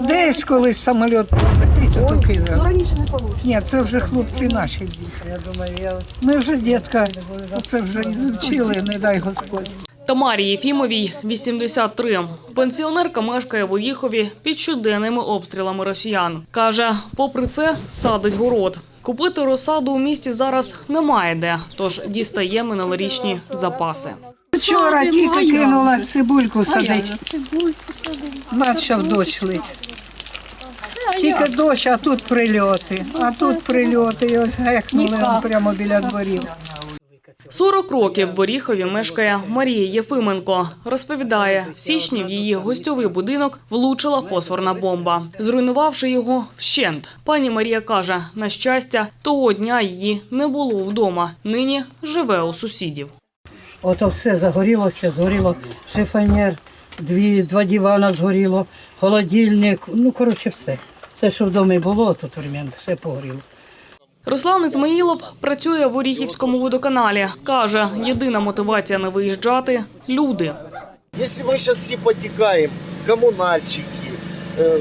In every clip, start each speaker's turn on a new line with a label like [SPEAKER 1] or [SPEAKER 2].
[SPEAKER 1] Десь колись самоліт прилетить, то
[SPEAKER 2] Ну
[SPEAKER 1] Києва.
[SPEAKER 2] раніше не вийде.
[SPEAKER 1] Ні, це вже хлопці наші діти.
[SPEAKER 3] Я думаю, я
[SPEAKER 1] Ми вже дітка, це вже вчили, не дай Господь.
[SPEAKER 4] Тамарі Єфімовій 83. Пенсіонерка мешкає в Оріхові під щоденними обстрілами росіян. Каже, попри це, садить город. Купити розсаду у місті зараз немає де, тож дістає минулорічні запаси.
[SPEAKER 1] Вчора тільки кинула цибульку садить. Почав дощ лить. Тільки дощ, а тут прильоти. А тут прильоти. І ось гекнули прямо біля дворів.
[SPEAKER 4] 40 років в Оріхові мешкає Марія Єфименко. Розповідає, в січні в її гостьовий будинок влучила фосфорна бомба, зруйнувавши його вщент. Пані Марія каже, на щастя, того дня її не було вдома. Нині живе у сусідів.
[SPEAKER 3] Ото все загорілося, згоріло шифоньєр, дві, два дивана згоріло, холодильник, ну коротше все. Все, що в домі було, тут времен, все погоріло.
[SPEAKER 4] Руслан Ізмаїлов працює в Оріхівському водоканалі. Каже, єдина мотивація не виїжджати – люди.
[SPEAKER 5] Если мы сейчас всі потікаємо, комунальщики, е,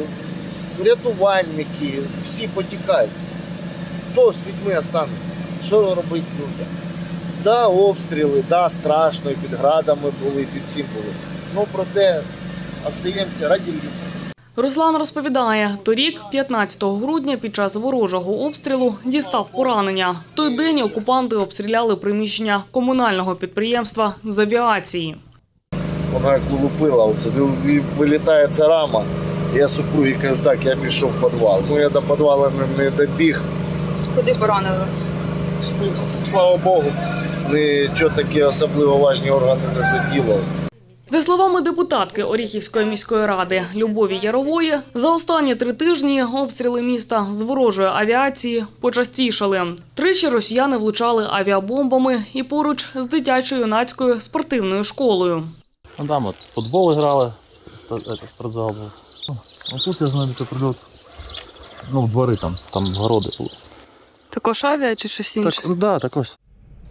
[SPEAKER 5] рятувальники, всі потікають, хто з людьми останеться? Що робити людям? Да, обстріли, да, страшно, і під градами були, і під всім були. Ну, проте остаємося раді людей.
[SPEAKER 4] Руслан розповідає, торік, 15 грудня, під час ворожого обстрілу дістав поранення. В той день окупанти обстріляли приміщення комунального підприємства з авіації.
[SPEAKER 5] Вона як улупила, оце вилітає ця рама. Я супругі кажу, так, я пішов в підвал. Ну, я до підвалу не, не добіг.
[SPEAKER 2] Куди поранили вас?
[SPEAKER 5] Слава Богу, нічого такі особливо важні органи не заділо.
[SPEAKER 4] За словами депутатки Оріхівської міської ради Любові Ярової, за останні три тижні обстріли міста з ворожої авіації почастішали. Тричі росіяни влучали авіабомбами і поруч з дитячо-юнацькою спортивною школою.
[SPEAKER 6] Ну там от футбол грали, спортзал був. Ну тут я знаю, що прильот. Ну, в двори там, там городи були.
[SPEAKER 2] Також авіа чи щось інше?
[SPEAKER 6] Так, да, так ось.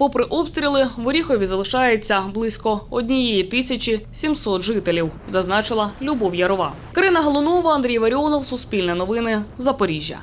[SPEAKER 4] Попри обстріли, в Оріхові залишається близько однієї тисячі 700 жителів, зазначила Любов Ярова. Карина Галунова, Андрій Варіонов, Суспільне новини, Запоріжжя.